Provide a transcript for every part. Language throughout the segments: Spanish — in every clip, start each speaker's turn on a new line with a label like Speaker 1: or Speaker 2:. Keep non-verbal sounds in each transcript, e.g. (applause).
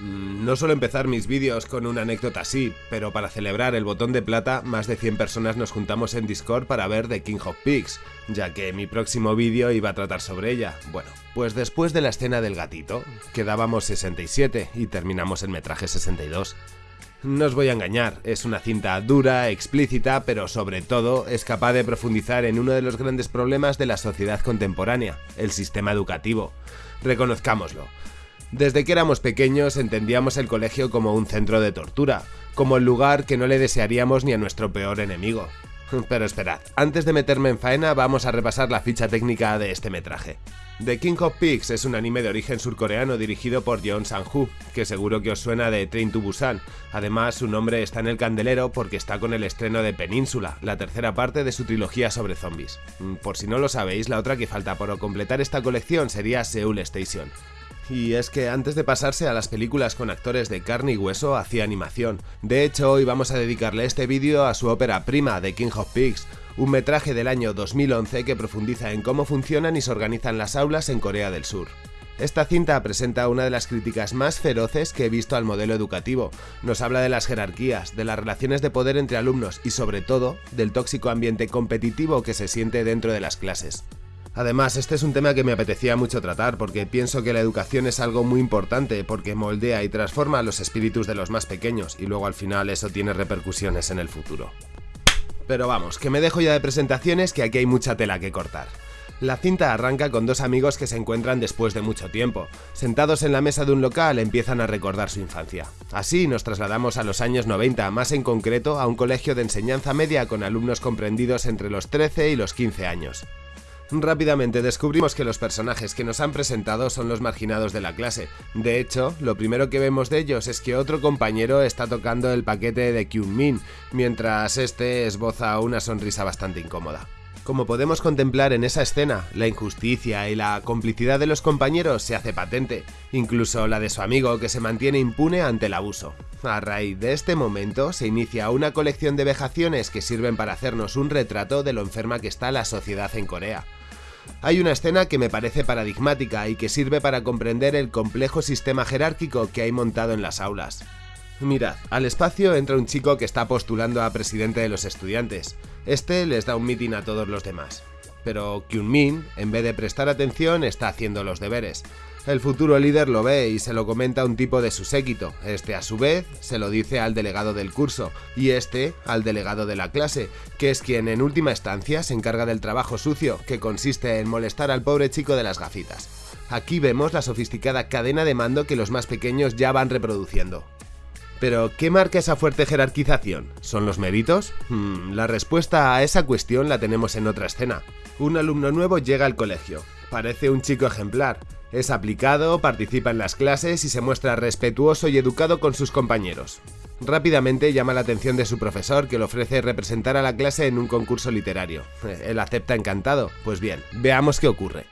Speaker 1: Mm, no suelo empezar mis vídeos con una anécdota así, pero para celebrar el botón de plata, más de 100 personas nos juntamos en Discord para ver The King of Pigs, ya que mi próximo vídeo iba a tratar sobre ella. Bueno, pues después de la escena del gatito, quedábamos 67 y terminamos el metraje 62. No os voy a engañar, es una cinta dura, explícita, pero sobre todo es capaz de profundizar en uno de los grandes problemas de la sociedad contemporánea, el sistema educativo. Reconozcámoslo, desde que éramos pequeños entendíamos el colegio como un centro de tortura, como el lugar que no le desearíamos ni a nuestro peor enemigo. (laughs) Pero esperad, antes de meterme en faena vamos a repasar la ficha técnica de este metraje. The King of Pigs es un anime de origen surcoreano dirigido por Jeon Sang-hoo, que seguro que os suena de Train to Busan. Además, su nombre está en el candelero porque está con el estreno de Península, la tercera parte de su trilogía sobre zombies. Por si no lo sabéis, la otra que falta por completar esta colección sería Seoul Station. Y es que antes de pasarse a las películas con actores de carne y hueso, hacía animación. De hecho, hoy vamos a dedicarle este vídeo a su ópera prima, The King of Pigs, un metraje del año 2011 que profundiza en cómo funcionan y se organizan las aulas en Corea del Sur. Esta cinta presenta una de las críticas más feroces que he visto al modelo educativo. Nos habla de las jerarquías, de las relaciones de poder entre alumnos y sobre todo del tóxico ambiente competitivo que se siente dentro de las clases. Además, este es un tema que me apetecía mucho tratar porque pienso que la educación es algo muy importante porque moldea y transforma los espíritus de los más pequeños y luego al final eso tiene repercusiones en el futuro. Pero vamos, que me dejo ya de presentaciones que aquí hay mucha tela que cortar. La cinta arranca con dos amigos que se encuentran después de mucho tiempo. Sentados en la mesa de un local empiezan a recordar su infancia. Así nos trasladamos a los años 90, más en concreto a un colegio de enseñanza media con alumnos comprendidos entre los 13 y los 15 años. Rápidamente descubrimos que los personajes que nos han presentado son los marginados de la clase. De hecho, lo primero que vemos de ellos es que otro compañero está tocando el paquete de Kyun Min, mientras este esboza una sonrisa bastante incómoda. Como podemos contemplar en esa escena, la injusticia y la complicidad de los compañeros se hace patente, incluso la de su amigo que se mantiene impune ante el abuso. A raíz de este momento se inicia una colección de vejaciones que sirven para hacernos un retrato de lo enferma que está la sociedad en Corea. Hay una escena que me parece paradigmática y que sirve para comprender el complejo sistema jerárquico que hay montado en las aulas. Mirad, al espacio entra un chico que está postulando a presidente de los estudiantes. Este les da un mitin a todos los demás. Pero Kyun Min, en vez de prestar atención, está haciendo los deberes. El futuro líder lo ve y se lo comenta a un tipo de su séquito, este a su vez se lo dice al delegado del curso, y este al delegado de la clase, que es quien en última instancia se encarga del trabajo sucio, que consiste en molestar al pobre chico de las gafitas. Aquí vemos la sofisticada cadena de mando que los más pequeños ya van reproduciendo. Pero, ¿qué marca esa fuerte jerarquización? ¿Son los méritos? Hmm, la respuesta a esa cuestión la tenemos en otra escena. Un alumno nuevo llega al colegio. Parece un chico ejemplar, es aplicado, participa en las clases y se muestra respetuoso y educado con sus compañeros. Rápidamente llama la atención de su profesor que le ofrece representar a la clase en un concurso literario. Él acepta encantado. Pues bien, veamos qué ocurre.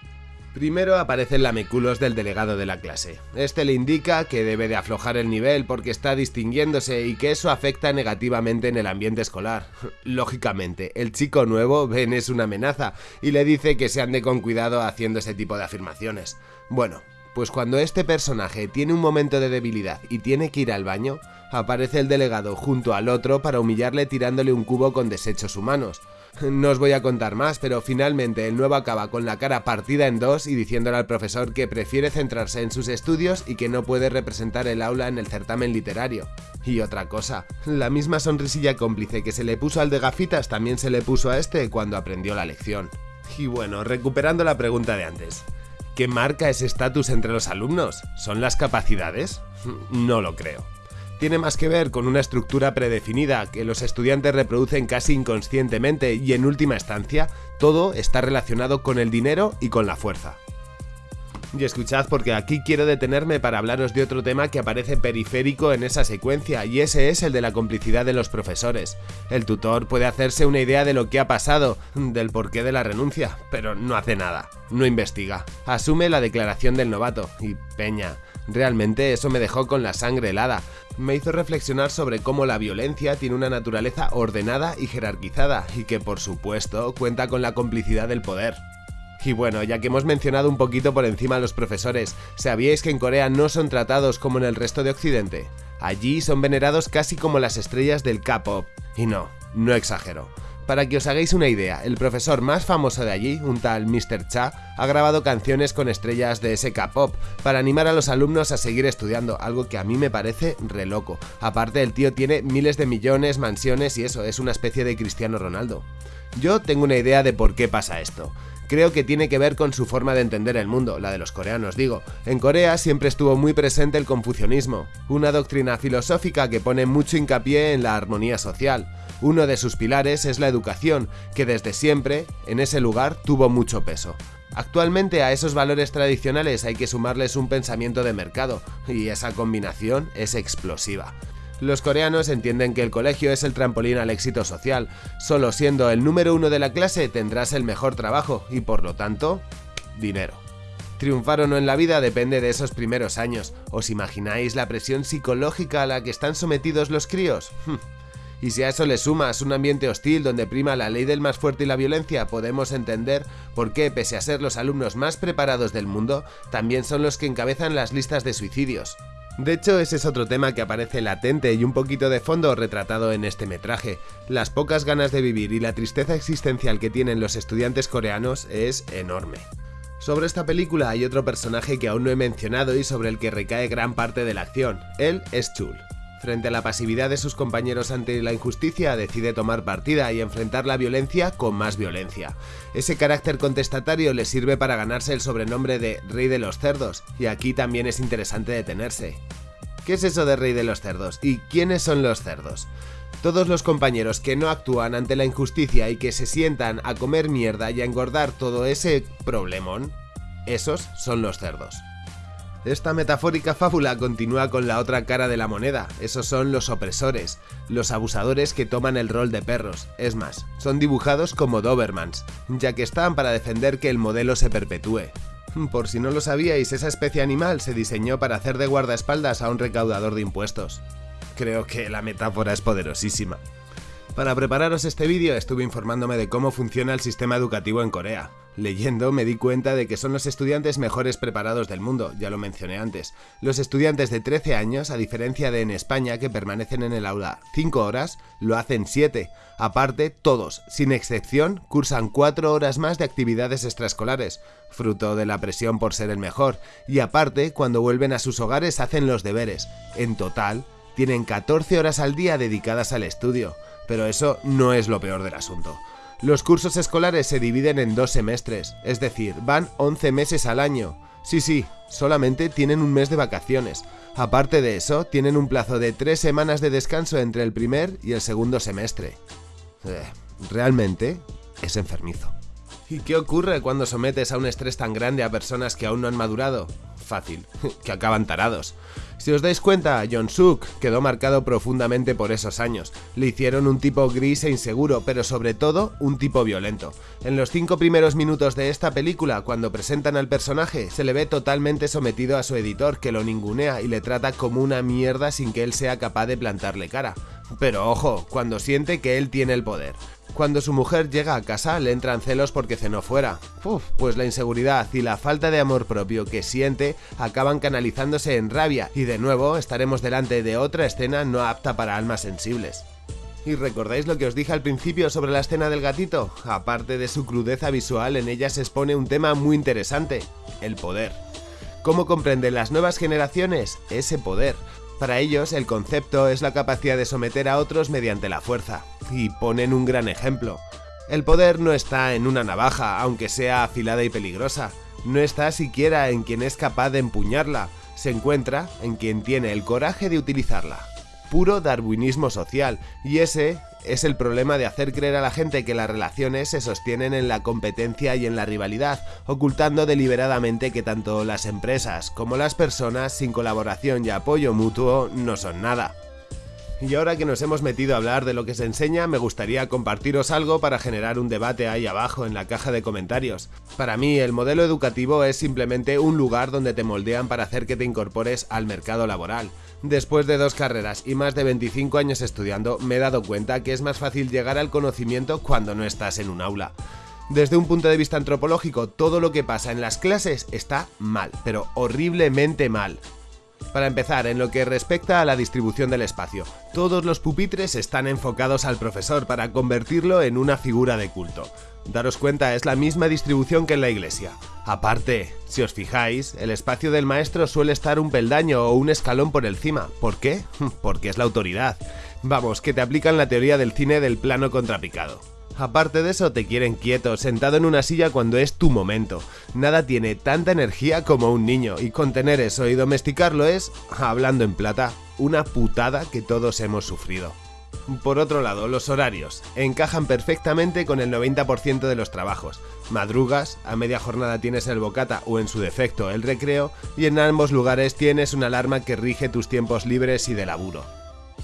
Speaker 1: Primero aparece el lameculos del delegado de la clase. Este le indica que debe de aflojar el nivel porque está distinguiéndose y que eso afecta negativamente en el ambiente escolar. (laughs) Lógicamente, el chico nuevo Ben es una amenaza y le dice que se ande con cuidado haciendo ese tipo de afirmaciones. Bueno, pues cuando este personaje tiene un momento de debilidad y tiene que ir al baño, aparece el delegado junto al otro para humillarle tirándole un cubo con desechos humanos. (laughs) No os voy a contar más, pero finalmente el nuevo acaba con la cara partida en dos y diciéndole al profesor que prefiere centrarse en sus estudios y que no puede representar el aula en el certamen literario. Y otra cosa, la misma sonrisilla cómplice que se le puso al de gafitas también se le puso a este cuando aprendió la lección. Y bueno, recuperando la pregunta de antes. ¿Qué marca ese estatus entre los alumnos? ¿Son las capacidades? (laughs) No lo creo tiene más que ver con una estructura predefinida que los estudiantes reproducen casi inconscientemente y en última instancia todo está relacionado con el dinero y con la fuerza. Y escuchad porque aquí quiero detenerme para hablaros de otro tema que aparece periférico en esa secuencia y ese es el de la complicidad de los profesores. El tutor puede hacerse una idea de lo que ha pasado, del porqué de la renuncia, pero no hace nada, no investiga. Asume la declaración del novato y peña. Realmente eso me dejó con la sangre helada. Me hizo reflexionar sobre cómo la violencia tiene una naturaleza ordenada y jerarquizada y que por supuesto cuenta con la complicidad del poder. Y bueno, ya que hemos mencionado un poquito por encima a los profesores, ¿sabíais que en Corea no son tratados como en el resto de Occidente? Allí son venerados casi como las estrellas del K-pop. Y no, no exagero. Para que os hagáis una idea, el profesor más famoso de allí, un tal Mr. Cha, ha grabado canciones con estrellas de sk pop para animar a los alumnos a seguir estudiando, algo que a mí me parece re loco. Aparte, el tío tiene miles de millones, mansiones y eso, es una especie de Cristiano Ronaldo. Yo tengo una idea de por qué pasa esto creo que tiene que ver con su forma de entender el mundo, la de los coreanos digo. En Corea siempre estuvo muy presente el confucianismo, una doctrina filosófica que pone mucho hincapié en la armonía social. Uno de sus pilares es la educación, que desde siempre, en ese lugar, tuvo mucho peso. Actualmente a esos valores tradicionales hay que sumarles un pensamiento de mercado, y esa combinación es explosiva. Los coreanos entienden que el colegio es el trampolín al éxito social, solo siendo el número uno de la clase tendrás el mejor trabajo y por lo tanto, dinero. Triunfar o no en la vida depende de esos primeros años. ¿Os imagináis la presión psicológica a la que están sometidos los críos? Y si a eso le sumas un ambiente hostil donde prima la ley del más fuerte y la violencia, podemos entender por qué, pese a ser los alumnos más preparados del mundo, también son los que encabezan las listas de suicidios. De hecho, ese es otro tema que aparece latente y un poquito de fondo retratado en este metraje. Las pocas ganas de vivir y la tristeza existencial que tienen los estudiantes coreanos es enorme. Sobre esta película hay otro personaje que aún no he mencionado y sobre el que recae gran parte de la acción. Él es Chul. Frente a la pasividad de sus compañeros ante la injusticia, decide tomar partida y enfrentar la violencia con más violencia. Ese carácter contestatario le sirve para ganarse el sobrenombre de Rey de los Cerdos, y aquí también es interesante detenerse. ¿Qué es eso de Rey de los Cerdos? ¿Y quiénes son los cerdos? Todos los compañeros que no actúan ante la injusticia y que se sientan a comer mierda y a engordar todo ese problemón, esos son los cerdos. Esta metafórica fábula continúa con la otra cara de la moneda, esos son los opresores, los abusadores que toman el rol de perros, es más, son dibujados como Dobermans, ya que están para defender que el modelo se perpetúe. Por si no lo sabíais, esa especie animal se diseñó para hacer de guardaespaldas a un recaudador de impuestos. Creo que la metáfora es poderosísima. Para prepararos este vídeo estuve informándome de cómo funciona el sistema educativo en Corea. Leyendo me di cuenta de que son los estudiantes mejores preparados del mundo, ya lo mencioné antes. Los estudiantes de 13 años, a diferencia de en España que permanecen en el aula 5 horas, lo hacen 7. Aparte, todos, sin excepción, cursan 4 horas más de actividades extraescolares, fruto de la presión por ser el mejor, y aparte, cuando vuelven a sus hogares hacen los deberes. En total, tienen 14 horas al día dedicadas al estudio, pero eso no es lo peor del asunto. Los cursos escolares se dividen en dos semestres, es decir, van 11 meses al año. Sí, sí, solamente tienen un mes de vacaciones. Aparte de eso, tienen un plazo de tres semanas de descanso entre el primer y el segundo semestre. Eh, realmente es enfermizo. ¿Y qué ocurre cuando sometes a un estrés tan grande a personas que aún no han madurado? Fácil, (laughs) que acaban tarados. Si os dais cuenta, John Suk quedó marcado profundamente por esos años. Le hicieron un tipo gris e inseguro, pero sobre todo un tipo violento. En los cinco primeros minutos de esta película, cuando presentan al personaje, se le ve totalmente sometido a su editor, que lo ningunea y le trata como una mierda sin que él sea capaz de plantarle cara. Pero ojo, cuando siente que él tiene el poder. Cuando su mujer llega a casa le entran celos porque cenó fuera. Uf, pues la inseguridad y la falta de amor propio que siente acaban canalizándose en rabia y de nuevo estaremos delante de otra escena no apta para almas sensibles. ¿Y recordáis lo que os dije al principio sobre la escena del gatito? Aparte de su crudeza visual, en ella se expone un tema muy interesante, el poder. ¿Cómo comprenden las nuevas generaciones ese poder? Para ellos, el concepto es la capacidad de someter a otros mediante la fuerza, y ponen un gran ejemplo. El poder no está en una navaja, aunque sea afilada y peligrosa, no está siquiera en quien es capaz de empuñarla, se encuentra en quien tiene el coraje de utilizarla. Puro darwinismo social, y ese es el problema de hacer creer a la gente que las relaciones se sostienen en la competencia y en la rivalidad, ocultando deliberadamente que tanto las empresas como las personas sin colaboración y apoyo mutuo no son nada. Y ahora que nos hemos metido a hablar de lo que se enseña, me gustaría compartiros algo para generar un debate ahí abajo en la caja de comentarios. Para mí, el modelo educativo es simplemente un lugar donde te moldean para hacer que te incorpores al mercado laboral. Después de dos carreras y más de 25 años estudiando, me he dado cuenta que es más fácil llegar al conocimiento cuando no estás en un aula. Desde un punto de vista antropológico, todo lo que pasa en las clases está mal, pero horriblemente mal. Para empezar, en lo que respecta a la distribución del espacio, todos los pupitres están enfocados al profesor para convertirlo en una figura de culto. Daros cuenta, es la misma distribución que en la iglesia. Aparte, si os fijáis, el espacio del maestro suele estar un peldaño o un escalón por encima. ¿Por qué? (laughs) Porque es la autoridad. Vamos, que te aplican la teoría del cine del plano contrapicado. Aparte de eso, te quieren quieto, sentado en una silla cuando es tu momento. Nada tiene tanta energía como un niño, y contener eso y domesticarlo es, hablando en plata, una putada que todos hemos sufrido. Por otro lado, los horarios encajan perfectamente con el 90% de los trabajos. Madrugas, a media jornada tienes el bocata o en su defecto el recreo, y en ambos lugares tienes una alarma que rige tus tiempos libres y de laburo.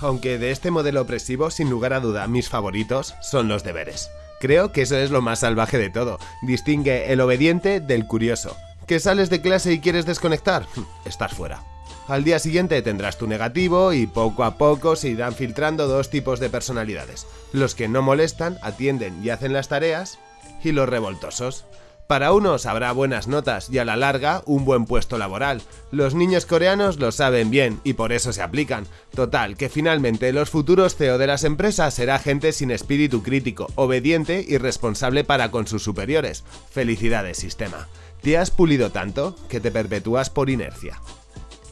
Speaker 1: Aunque de este modelo opresivo, sin lugar a duda, mis favoritos son los deberes. Creo que eso es lo más salvaje de todo, distingue el obediente del curioso. ¿Que sales de clase y quieres desconectar? Estás fuera. Al día siguiente tendrás tu negativo y poco a poco se irán filtrando dos tipos de personalidades. Los que no molestan, atienden y hacen las tareas, y los revoltosos. Para unos habrá buenas notas y a la larga un buen puesto laboral. Los niños coreanos lo saben bien y por eso se aplican. Total, que finalmente los futuros CEO de las empresas será gente sin espíritu crítico, obediente y responsable para con sus superiores. Felicidades, sistema. Te has pulido tanto que te perpetúas por inercia.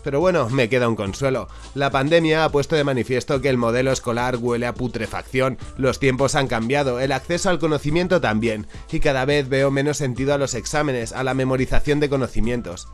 Speaker 1: Pero bueno, me queda un consuelo. La pandemia ha puesto de manifiesto que el modelo escolar huele a putrefacción, los tiempos han cambiado, el acceso al conocimiento también, y cada vez veo menos sentido a los exámenes, a la memorización de conocimientos.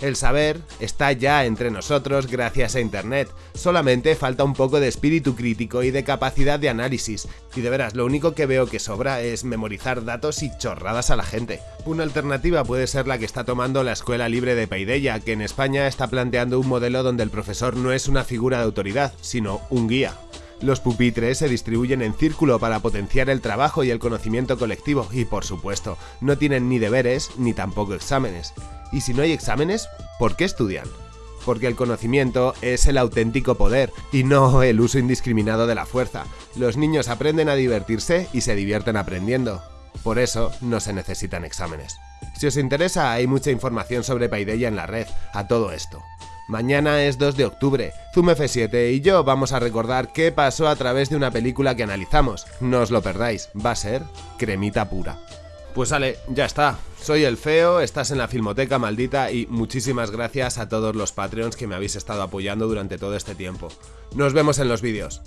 Speaker 1: El saber está ya entre nosotros gracias a Internet, solamente falta un poco de espíritu crítico y de capacidad de análisis, y de veras lo único que veo que sobra es memorizar datos y chorradas a la gente. Una alternativa puede ser la que está tomando la Escuela Libre de Paideia, que en España está planteando un modelo donde el profesor no es una figura de autoridad, sino un guía. Los pupitres se distribuyen en círculo para potenciar el trabajo y el conocimiento colectivo y, por supuesto, no tienen ni deberes ni tampoco exámenes. Y si no hay exámenes, ¿por qué estudian? Porque el conocimiento es el auténtico poder y no el uso indiscriminado de la fuerza. Los niños aprenden a divertirse y se divierten aprendiendo. Por eso no se necesitan exámenes. Si os interesa, hay mucha información sobre Paideia en la red, a todo esto. Mañana es 2 de octubre, Zoom F7 y yo vamos a recordar qué pasó a través de una película que analizamos. No os lo perdáis, va a ser cremita pura. Pues sale, ya está. Soy el Feo, estás en la Filmoteca Maldita y muchísimas gracias a todos los Patreons que me habéis estado apoyando durante todo este tiempo. Nos vemos en los vídeos.